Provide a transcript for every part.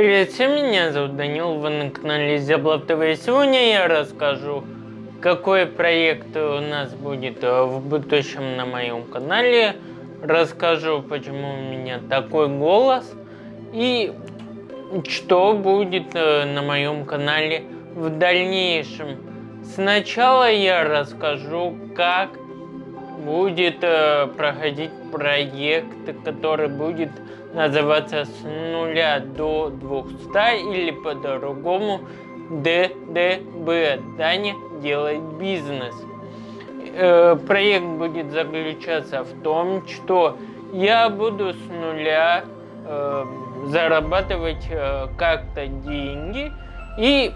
Привет всем, меня зовут Данил, вы на канале Зяблов ТВ. Сегодня я расскажу, какой проект у нас будет э, в будущем на моем канале. Расскажу, почему у меня такой голос и что будет э, на моем канале в дальнейшем. Сначала я расскажу, как будет э, проходить проект, который будет называться с нуля до 200 или по-другому ДДБ. Даня делает бизнес. Э, проект будет заключаться в том, что я буду с нуля э, зарабатывать э, как-то деньги и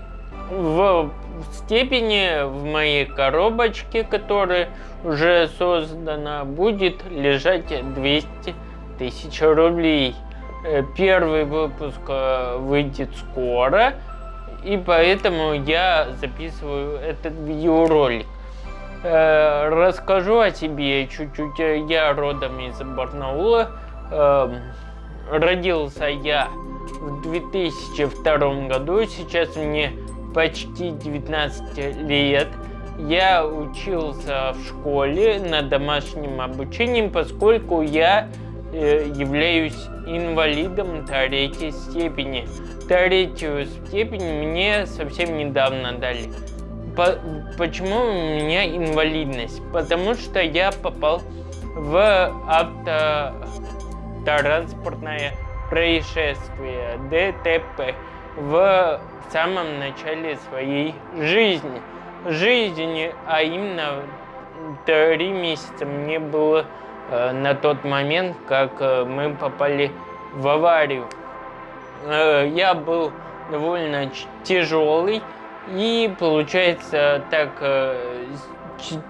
в степени в моей коробочке, которая уже создана, будет лежать 200 тысяч рублей. Э, первый выпуск э, выйдет скоро, и поэтому я записываю этот видеоролик. Э, расскажу о себе чуть-чуть. Я родом из Барнаула. Эм, родился я в 2002 году, сейчас мне почти 19 лет. Я учился в школе на домашнем обучении, поскольку я э, являюсь инвалидом третьей степени. Третью степень мне совсем недавно дали. По почему у меня инвалидность? Потому что я попал в автотранспортное происшествие, ДТП, в самом начале своей жизни. Жизни, а именно три месяца мне было э, на тот момент, как э, мы попали в аварию. Э, я был довольно тяжелый и получается так э,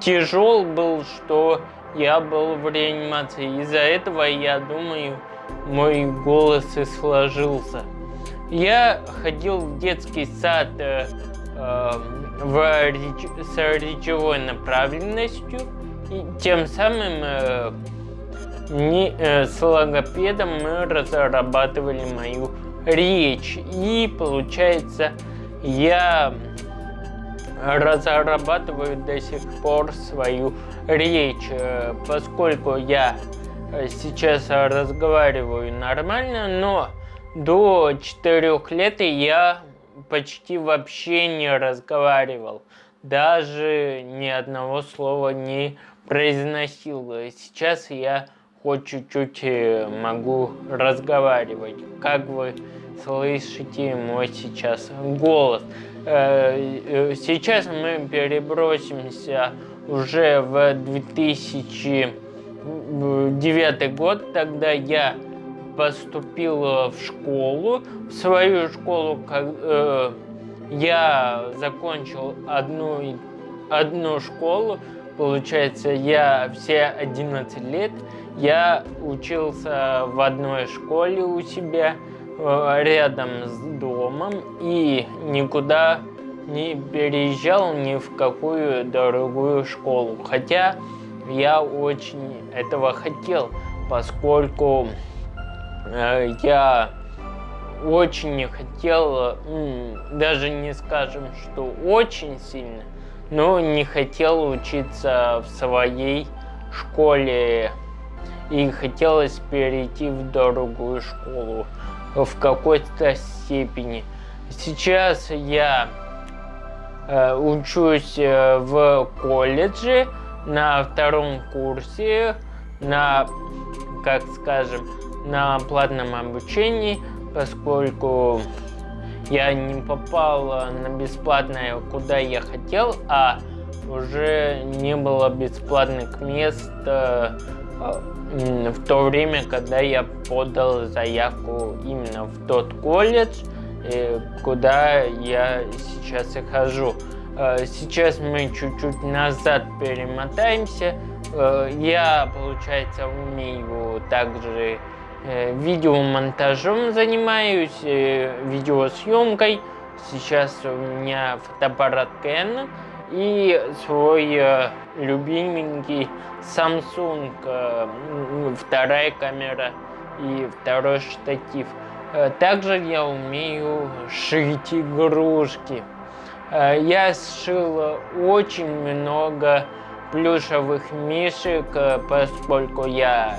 тяжел был, что я был в реанимации. Из-за этого, я думаю, мой голос и сложился. Я ходил в детский сад э, э, в с речевой направленностью, и тем самым э, не, э, с логопедом мы разрабатывали мою речь. И получается, я разрабатываю до сих пор свою речь, э, поскольку я э, сейчас разговариваю нормально, но до четырех лет я почти вообще не разговаривал. Даже ни одного слова не произносил. Сейчас я хоть чуть-чуть э, могу разговаривать. Как вы слышите мой сейчас голос. Э, э, сейчас мы перебросимся уже в 2009 год, тогда я поступил в школу, в свою школу, как, э, я закончил одну, одну школу, получается, я все 11 лет, я учился в одной школе у себя, э, рядом с домом, и никуда не переезжал ни в какую другую школу, хотя я очень этого хотел, поскольку Э, я очень не хотел, даже не скажем, что очень сильно, но не хотел учиться в своей школе и хотелось перейти в другую школу в какой-то степени. Сейчас я э, учусь э, в колледже на втором курсе, на, как скажем, на платном обучении, поскольку я не попал на бесплатное, куда я хотел, а уже не было бесплатных мест э, в то время, когда я подал заявку именно в тот колледж, э, куда я сейчас и хожу. Э, сейчас мы чуть-чуть назад перемотаемся. Я, получается, умею также Э, видеомонтажом занимаюсь, э, видеосъемкой. Сейчас у меня фотоаппарат Canon и свой э, любименький Samsung, вторая камера и второй штатив. Э, также я умею шить игрушки. Э, я сшил очень много плюшевых мишек, э, поскольку я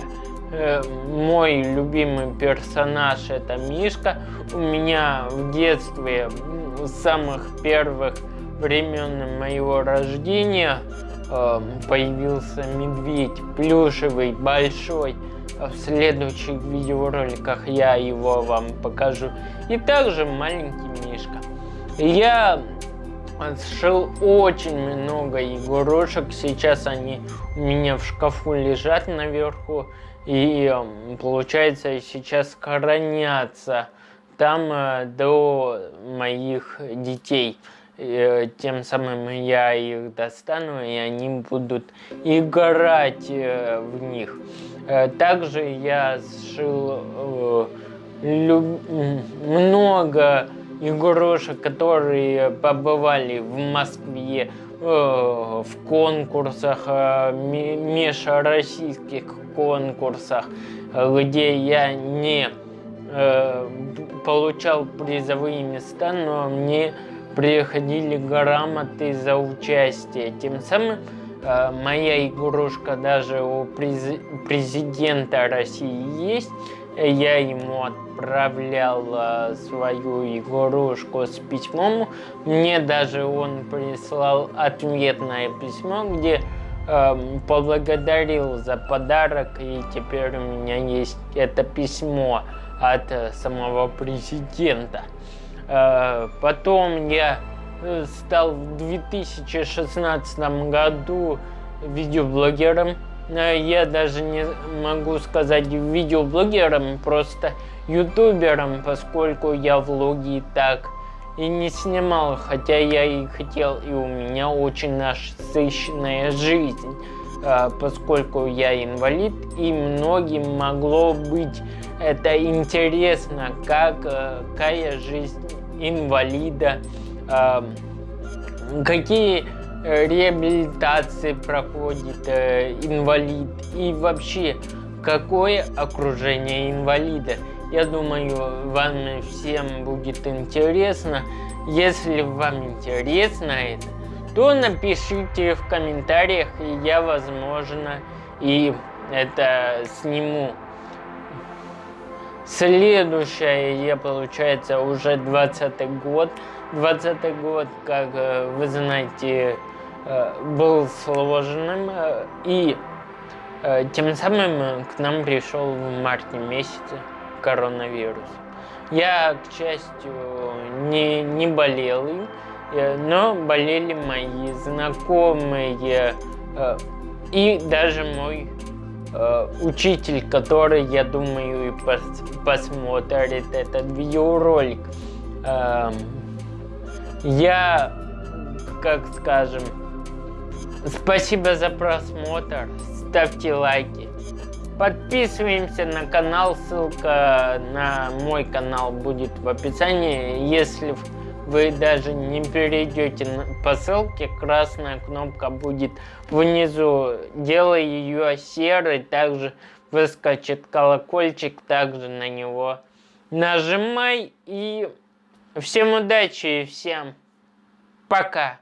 мой любимый персонаж это Мишка. У меня в детстве с самых первых времен моего рождения появился медведь плюшевый, большой. В следующих видеороликах я его вам покажу. И также маленький Мишка. Я сшил очень много игрушек. Сейчас они у меня в шкафу лежат наверху. И получается сейчас хранятся там э, до моих детей. И, тем самым я их достану, и они будут играть э, в них. Э, также я сшил много игрушек, которые побывали в Москве э, в конкурсах, э, межроссийских конкурсах, где я не э, получал призовые места, но мне приходили грамоты за участие. Тем самым моя игрушка даже у президента России есть, я ему отправлял э, свою игрушку с письмом. Мне даже он прислал ответное письмо, где э, поблагодарил за подарок. И теперь у меня есть это письмо от э, самого президента. Э, потом я э, стал в 2016 году видеоблогером я даже не могу сказать видеоблогером, просто ютубером, поскольку я влоги так и не снимал, хотя я и хотел, и у меня очень насыщенная жизнь, а, поскольку я инвалид, и многим могло быть это интересно, как, э, какая жизнь инвалида, а, какие реабилитации проходит э, инвалид и вообще какое окружение инвалида. Я думаю, вам всем будет интересно. Если вам интересно это, то напишите в комментариях, и я, возможно, и это сниму. Следующее, я, получается, уже 20 год. 20 год, как э, вы знаете, был сложным, э, и э, тем самым к нам пришел в марте месяце коронавирус. Я, к счастью, не, не болел им, но болели мои знакомые и даже мой учитель, который, я думаю, и пос посмотрит этот видеоролик. Эм, я, как скажем, Спасибо за просмотр, ставьте лайки. Подписываемся на канал, ссылка на мой канал будет в описании. Если вы даже не перейдете по ссылке, красная кнопка будет внизу. Делай ее серой, также выскочит колокольчик, также на него нажимай. И всем удачи и всем пока.